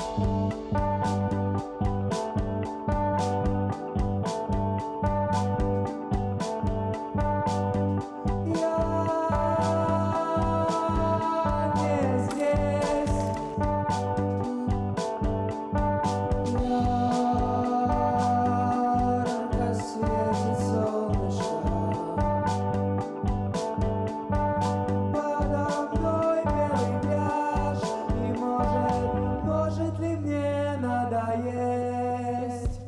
Mm-hmm. rest.